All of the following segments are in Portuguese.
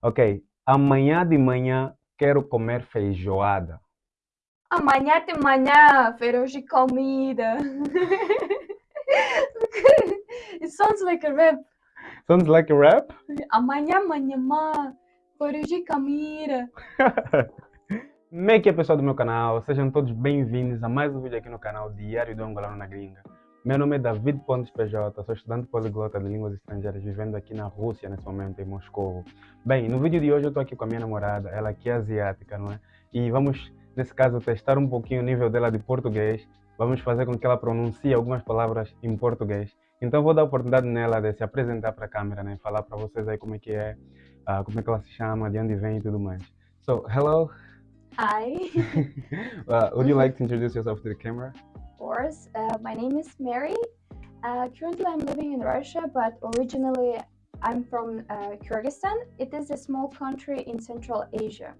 Ok. Amanhã de manhã quero comer feijoada. Amanhã de manhã, de comida. it sounds like a rap. Sounds like a rap? Amanhã, amanhã, de comida. Como é que é pessoal do meu canal? Sejam todos bem-vindos a mais um vídeo aqui no canal Diário do Angolano na Gringa. Meu nome é David Pontes PJ, sou estudante poliglota de línguas estrangeiras vivendo aqui na Rússia nesse momento, em Moscou. Bem, no vídeo de hoje eu estou aqui com a minha namorada, ela que é asiática, não é? E vamos, nesse caso, testar um pouquinho o nível dela de português. Vamos fazer com que ela pronuncie algumas palavras em português. Então vou dar a oportunidade nela de se apresentar para a câmera, né? Falar para vocês aí como é que é, uh, como é que ela se chama, de onde vem e tudo mais. So, hello. Hi. uh, would you like to introduce yourself to the camera? Course. Uh, my name is Mary. Uh, currently, I'm living in Russia, but originally I'm from uh, Kyrgyzstan. It is a small country in Central Asia.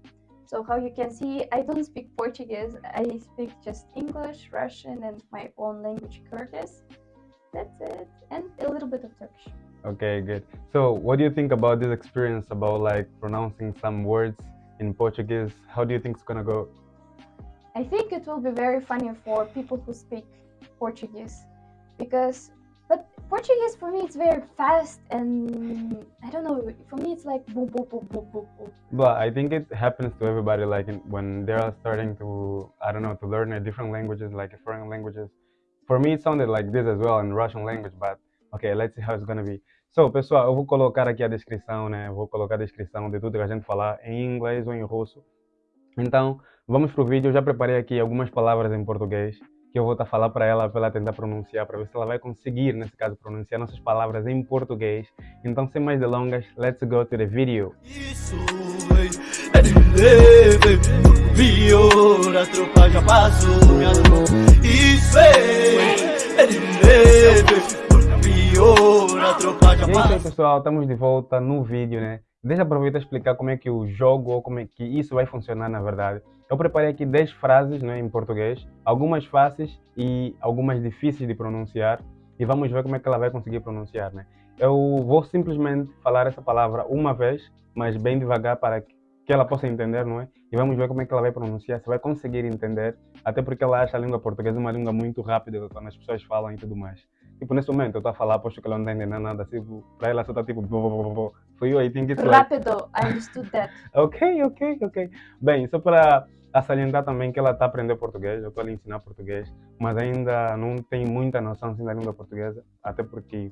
So how you can see, I don't speak Portuguese. I speak just English, Russian, and my own language, Kyrgyz. That's it, and a little bit of Turkish. Okay, good. So, what do you think about this experience about like pronouncing some words in Portuguese. How do you think it's gonna go? I think it will be very funny for people who speak Portuguese because but Portuguese for me it's very fast and I don't know for me it's like boom boom boom boom boom boom. But I think it happens to everybody like in, when they are starting to I don't know to learn a different languages like foreign languages. For me it sounded like this as well in Russian language but okay let's see how it's gonna be. So, pessoal, eu vou colocar aqui a descrição, né? vou colocar a descrição de tudo que a gente falar em inglês ou em russo. Então, vamos pro vídeo. Eu já preparei aqui algumas palavras em português que eu vou estar tá falar para ela, para ela tentar pronunciar, para ver se ela vai conseguir, nesse caso, pronunciar nossas palavras em português. Então, sem mais delongas, let's go to the video. Isso, é de leve, a tropa já passou, Isso, é de leve, e é isso aí pessoal, estamos de volta no vídeo, né? Deixa eu aproveitar e explicar como é que o jogo, ou como é que isso vai funcionar na verdade. Eu preparei aqui 10 frases né, em português, algumas fáceis e algumas difíceis de pronunciar. E vamos ver como é que ela vai conseguir pronunciar, né? Eu vou simplesmente falar essa palavra uma vez, mas bem devagar para que ela possa entender, não é? E vamos ver como é que ela vai pronunciar, se vai conseguir entender, até porque ela acha a língua portuguesa uma língua muito rápida quando as pessoas falam e tudo mais. Tipo, nesse momento eu estou a falar, aposto que ela não está entendendo nada. Tipo, para ela só está tipo. For you, I think it's like... Rápido, I understood that. ok, ok, ok. Bem, só para salientar também que ela está aprendendo português, eu estou a ensinar português, mas ainda não tem muita noção assim, da língua portuguesa, até porque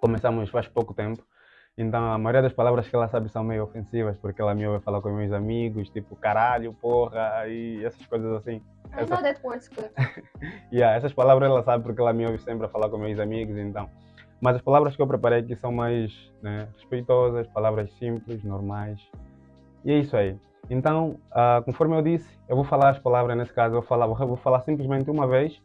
começamos faz pouco tempo. Então a maioria das palavras que ela sabe são meio ofensivas, porque ela me ouve falar com meus amigos, tipo caralho, porra, e essas coisas assim. I know that word's good. yeah, essas palavras ela sabe porque ela me ouve sempre a falar com meus amigos, então. Mas as palavras que eu preparei aqui são mais né, respeitosas, palavras simples, normais. E é isso aí. Então, uh, conforme eu disse, eu vou falar as palavras nesse caso, eu vou falar, vou falar simplesmente uma vez.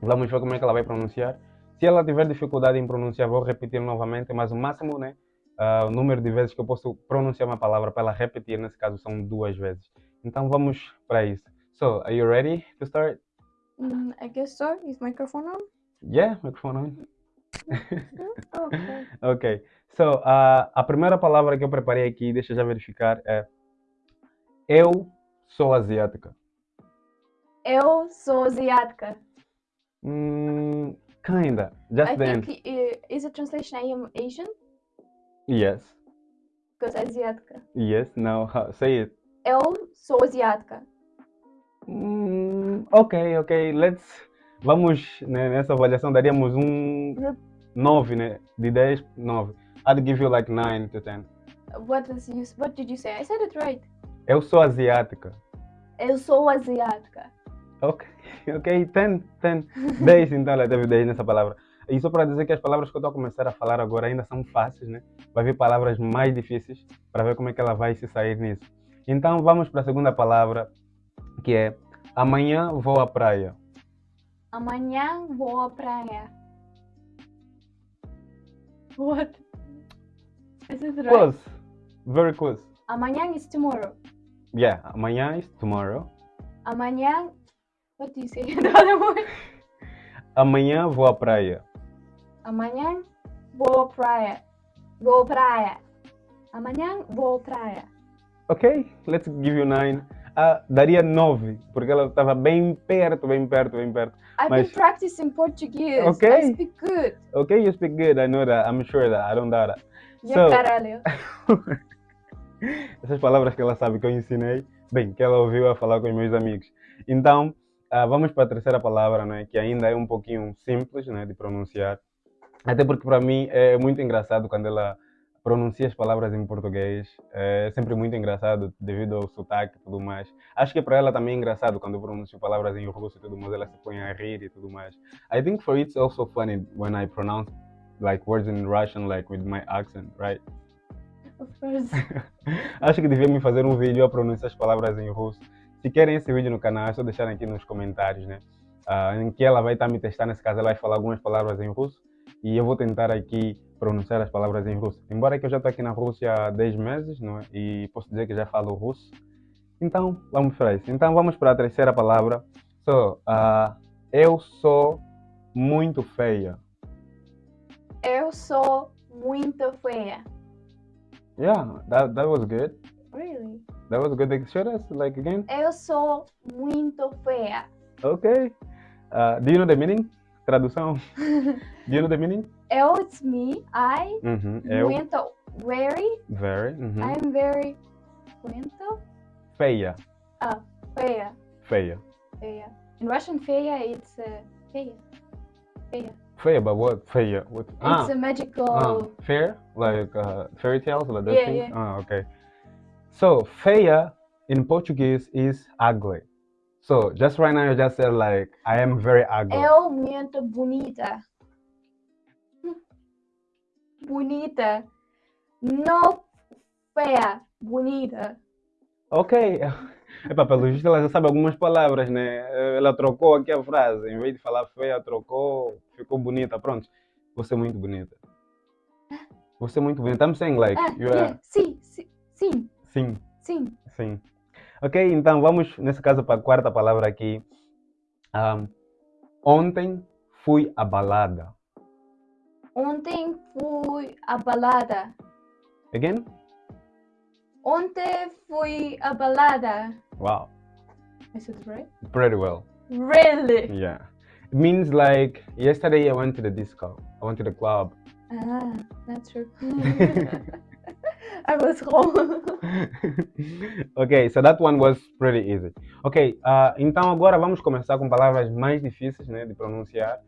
Vamos ver como é que ela vai pronunciar. Se ela tiver dificuldade em pronunciar, vou repetir novamente, mas o máximo, né? Uh, o número de vezes que eu posso pronunciar uma palavra para ela repetir, nesse caso, são duas vezes. Então vamos para isso. So, are you ready to start? Mm, I guess so. Is microphone on? Yeah, microphone on. okay. ok. So, uh, a primeira palavra que eu preparei aqui, deixa eu já verificar, é Eu sou asiática. Eu sou asiática. Mm, kinda. Just I then. think uh, is a translation I am Asian? Yes. Because asiática. Yes, no, say it. Eu sou asiática. Hum, ok, ok, let's. Vamos né, nessa avaliação, daríamos um 9, né? De 10, 9. I'd give you like 9 to 10. What, was you, what did you say? I said it right. Eu sou asiática. Eu sou asiática. Ok, ok, 10, 10. 10 então ela teve 10 nessa palavra. E só para dizer que as palavras que eu estou a começar a falar agora ainda são fáceis, né? Vai vir palavras mais difíceis para ver como é que ela vai se sair nisso. Então vamos para a segunda palavra, que é amanhã vou à praia. Amanhã vou à praia. What? Is it right? Close. Very close. Amanhã is tomorrow. Yeah, amanhã is tomorrow. Amanhã. What do you say? Amanhã vou à praia. Amanhã vou à praia. Vou à praia. Amanhã vou à praia. Ok, let's give you nine. Ah, daria nove, porque ela estava bem perto, bem perto, bem perto. I've Mas- been practicing Portuguese. Okay. I speak good. Ok, you speak good, I know that, I'm sure that, I don't doubt that. Yeah, So- caralho. Essas palavras que ela sabe que eu ensinei, bem, que ela ouviu a falar com os meus amigos. Então, ah, vamos para a terceira palavra, né, que ainda é um pouquinho simples né, de pronunciar. Até porque para mim é muito engraçado quando ela pronuncia as palavras em português. É sempre muito engraçado devido ao sotaque e tudo mais. Acho que para ela também é engraçado quando eu pronuncio palavras em russo e tudo mais, ela se põe a rir e tudo mais. I think for it's also funny when I pronounce like words in Russian like with my accent, right? Acho que devíamos fazer um vídeo a pronunciar as palavras em russo. Se querem esse vídeo no canal, é só deixarem aqui nos comentários, né? Ah, em que ela vai estar me testando, nesse caso ela vai falar algumas palavras em russo e eu vou tentar aqui pronunciar as palavras em russo. Embora que eu já estou aqui na Rússia há 10 meses, não é? E posso dizer que já falo russo. Então, vamos para isso. Então, vamos para a terceira palavra. So, ah, eu sou muito feia. Eu sou muito feia. Yeah, that, that was good. Really? That was good. Show us like again. Eu sou muito feia. Okay. Uh, do you know the meaning? Tradução. do you know the meaning? Eu, it's me. I, Uhum. Eu. muito, very, Very. Uhum. I'm very, muito, Feia. Ah, feia. Feia. Feia. In Russian, feia, it's uh, feia. Feia. Feia, but what? Feia. What? Ah. It's a magical. ah. Fair? Like uh, fairy tales? Like that Yeah, thing? yeah. Ah, okay. So, feia in Portuguese is ugly. So, just right now, you just said like, I am very ugly. Eu muito bonita. Bonita. No feia. Bonita. Ok. Epa, pelo visto ela já sabe algumas palavras, né? Ela trocou aqui a frase. Em vez de falar feia, trocou, ficou bonita. Pronto. Você é muito bonita. Você é muito bonita. I'm saying like, Ah, you are... Sim, sim, sim, Sim, sim. sim. Ok, então vamos, nesse caso, para a quarta palavra aqui. Ahm, ontem fui à balada. Ontem fui à balada. Again? Ontem fui à balada. Wow, I said it right? pretty well. Really? Yeah. It means like, yesterday I went to the disco. I went to the club. Ah, not true. I was wrong. ok, so that one was pretty easy. Ok, ah, então agora vamos começar com palavras mais difíceis né, de pronunciar.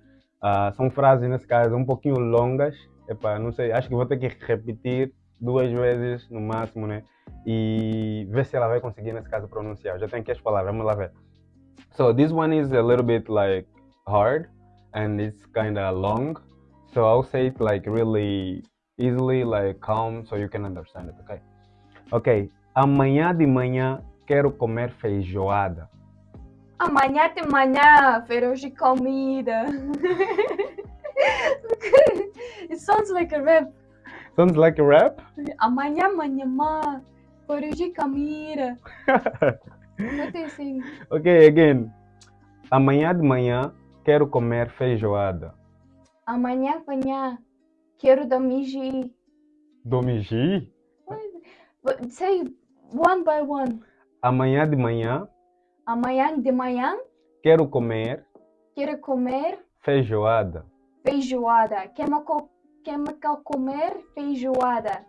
Ah, são frases, nesse caso, um pouquinho longas. Epa, não sei, acho que vou ter que repetir duas vezes no máximo, né? E ver se ela vai conseguir, nesse caso, pronunciar. Já tenho aqui as palavras, vamos lá ver. So this one is a little bit like hard and it's kind of long. So I'll say it like really easily, like calm, so you can understand it, okay? Ok, amanhã de manhã quero comer feijoada. Amanhã de manhã, feirão de comida. it sounds like a rap. Sounds like a rap? Amanhã, amanhã, feirão de comida. What do you think? ok, again. Amanhã de manhã quero comer feijoada. Amanhã, amanhã, quero dormir. Domigi? But Say one by one. Amanhã de manhã Amanhã de manhã, quero comer quero comer feijoada. feijoada. Quer me co- quer me co- comer feijoada.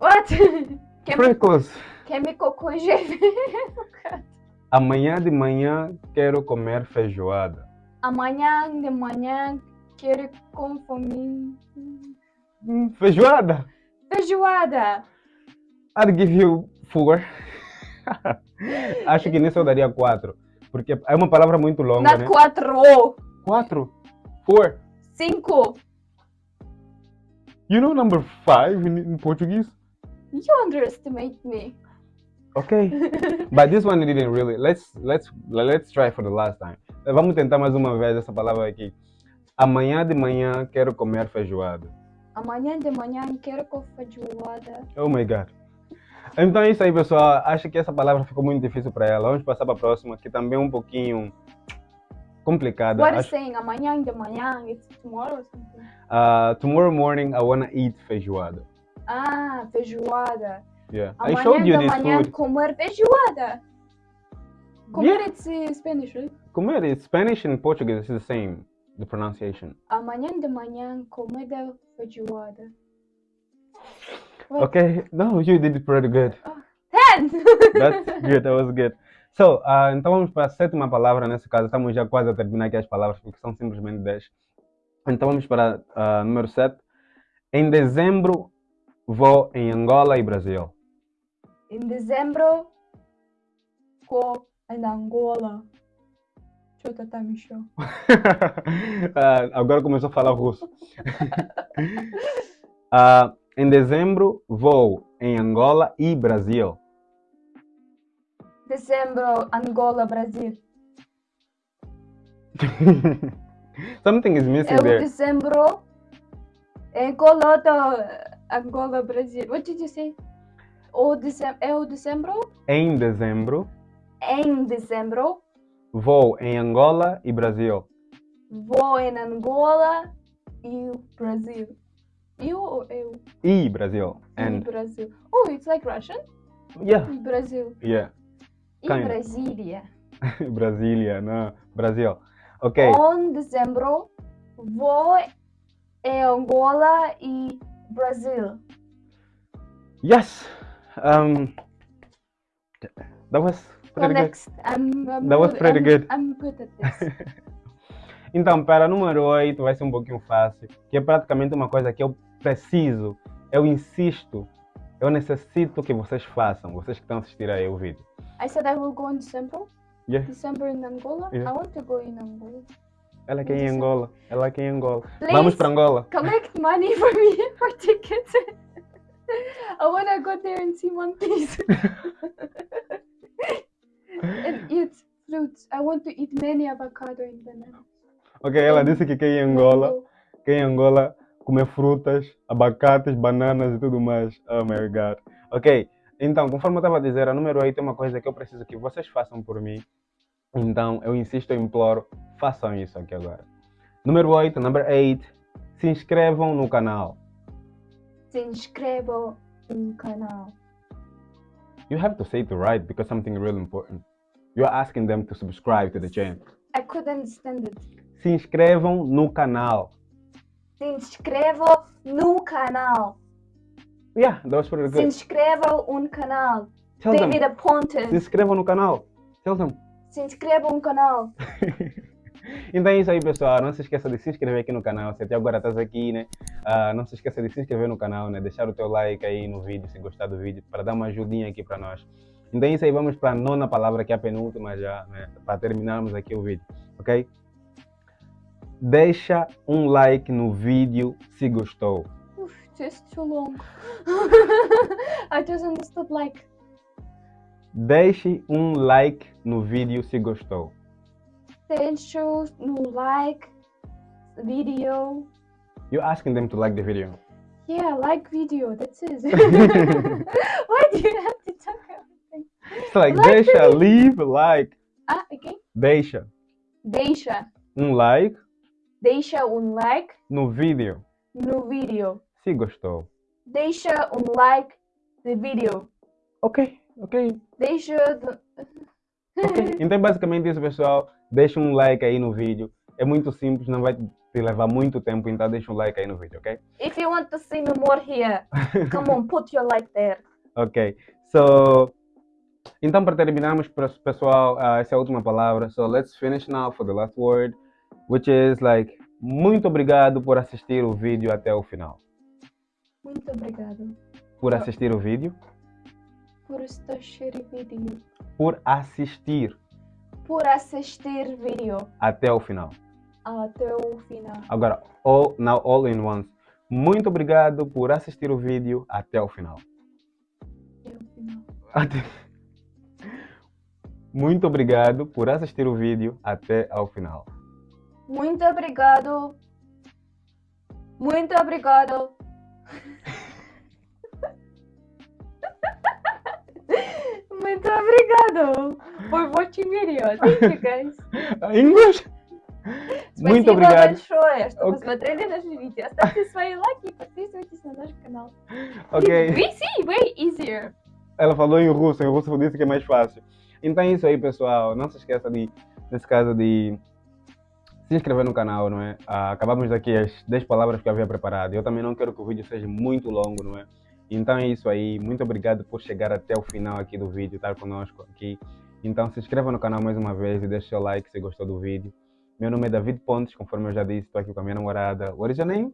What? Quer me, Pretty close. quer me cocoger? Amanhã de manhã quero comer feijoada. Amanhã de manhã, quero consumir Hum, Feijoada? feijoada. I'd give you four. Acho que nisso eu daria quatro. Porque é uma palavra muito longa, né? quatro, Quatro? Four? cinco. You know number five in, in Portuguese? You underestimate me. Okay. But this one didn't really. Let's let's let's try for the last time. Vamos tentar mais uma vez essa palavra aqui. Amanhã de manhã quero comer feijoada. Amanhã de manhã, quero com feijoada. Oh my god. Então é isso aí, pessoal. Acho que essa palavra ficou muito difícil para ela. Vamos passar para a próxima, que também é um pouquinho complicada. What is Acho- saying amanhã de manhã? It's tomorrow or something. Uh, tomorrow morning I wanna eat feijoada. Ah, feijoada. Yeah. I Amanhã showed you de this manhã food. comer feijoada. Comer Yeah. it's uh, Spanish, right? Comer is Spanish and Portuguese is the same, the pronunciation. Amanhã de manhã comida feijoada. What? Okay, no, you did it pretty good. Ten! That's good, that was good. So, uh, então vamos para a sétima palavra, nesse caso, estamos já quase a terminar aqui as palavras, porque são simplesmente 10. Então vamos para uh, número 7. Em dezembro vou em Angola e Brasil. Em dezembro vou em Angola. Deixa eu tá me show. uh, agora começou a falar russo. uh, em dezembro vou em Angola e Brasil. Dezembro, Angola, Brasil. Something is missing É there. dezembro, Angola, Angola, Brasil. What did you say? O dezembro, é o dezembro? Em dezembro, Em dezembro, vou em Angola e Brasil. vou em Angola e Brasil. Eu ou eu? E Brasil. E And Brasil. Oh, it's like Russian? yeah, Brasil. yeah. Kind. Brasília. Brasília, não, Brasil. Ok. Em dezembro, vou em Angola e Brasil. Yes. Um, that was pretty good. next, I'm, I'm That was good- pretty I'm- good. I'm good at this. Então, para número 8 vai ser um pouquinho fácil, que é praticamente uma coisa que eu preciso, eu insisto, eu necessito que vocês façam, vocês que estão assistindo aí o vídeo. I said I will go in December. Yeah. December in Angola. Yeah. I want to go in Angola. Ela aqui em. Angola, ela aqui em Angola. Please Vamos para Angola. collect money for me for tickets. I want to go there and see monkeys and eat fruits. I want to eat many avocado and banana. Ok, ela disse que quer em Angola, quer em Angola comer frutas, abacates, bananas e tudo mais. Oh my god. Ok, então, conforme eu estava a dizer, a número 8 é uma coisa que eu preciso que vocês façam por mim. Então, eu insisto, eu imploro, façam isso aqui agora. Número 8, number 8, se inscrevam no canal. Se inscreva no canal. You have to say it right because something really important. You're asking them to subscribe to the channel. I couldn't understand it. Se inscrevam no canal. Se inscreva no canal. Yeah, that was pretty Se good. inscreva no canal. Tell them, David se Apontes. inscrevam no canal. Tell them. Se inscreva no canal. então é isso aí, pessoal. Não se esqueça de se inscrever aqui no canal. Se até agora estás aqui, né? Ah, não se esqueça de se inscrever no canal, né? Deixar o teu like aí no vídeo, se gostar do vídeo, para dar uma ajudinha aqui para nós. Então é isso aí, vamos para a nona palavra, que é a penúltima já, né? Para terminarmos aqui o vídeo, ok? Deixa um like no vídeo se gostou. Oof, this is too long. I just understood like Deixe um like no vídeo se gostou. deixa no like video. You're asking them to like the video. Yeah, like video. That's it. Why do you have to talk everything? It's like, Like deixa, leave, like. Ah, again. Deixa Deixa, um like deixa um like no vídeo no vídeo. se gostou. Deixa um like no vídeo. Ok, ok, Deixa. do- ok. Então basicamente isso, pessoal. Deixa um like aí no vídeo. É muito simples, não vai te levar muito tempo, então deixa um like aí no vídeo, ok? If you want to see me more here, come on, put your like there. Ok, so... Então, para terminarmos, pes- pessoal, ah, essa é a última palavra. So, let's finish now for the last word, which is like, muito obrigado por assistir o vídeo até o final. Muito obrigado Por assistir o vídeo, por assistir vídeo. por assistir Por assistir vídeo até o final. até o final. Agora, all, now all in once. Muito obrigado por assistir o vídeo até o final. Até o final. Até- Muito obrigado por assistir o vídeo até ao final. Muito obrigado. Muito obrigado. Muito obrigado for watching video. Thank you guys. English? Muito Спасибо obrigado. большое, что Ок. посмотрели наше видео. Ставьте свои лайки и подписывайтесь на наш канал. Ok. We see way easier. Ela falou em russo, em russo disse que é mais fácil. Então é isso aí, pessoal. Não se esqueça de, nesse caso, de se inscrever no canal, não é? Ah, acabamos daqui as 10 palavras que eu havia preparado. Eu também não quero que o vídeo seja muito longo, não é? Então é isso aí. Muito obrigado por chegar até o final aqui do vídeo, estar conosco aqui. Então se inscreva no canal mais uma vez e deixe seu like se gostou do vídeo. Meu nome é David Pontes, conforme eu já disse, estou aqui com a minha namorada. What is your name?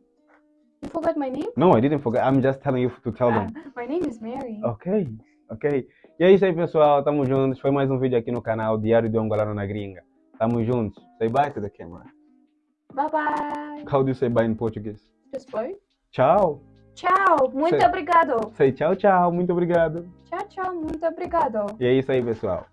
You forgot my name? No, I didn't forget. I'm just telling you to tell them. Ah, my name is Mary. Ok, ok. E é isso aí, pessoal. Tamo juntos. Foi mais um vídeo aqui no canal Diário de um Angolano na Gringa. Tamo juntos. Say bye to the camera. Bye bye. How do you say bye in Portuguese? Just bye. Tchau. Tchau. Muito Sei. obrigado. Say tchau, tchau. Muito obrigado. Tchau, tchau. Muito obrigado. E é isso aí, pessoal.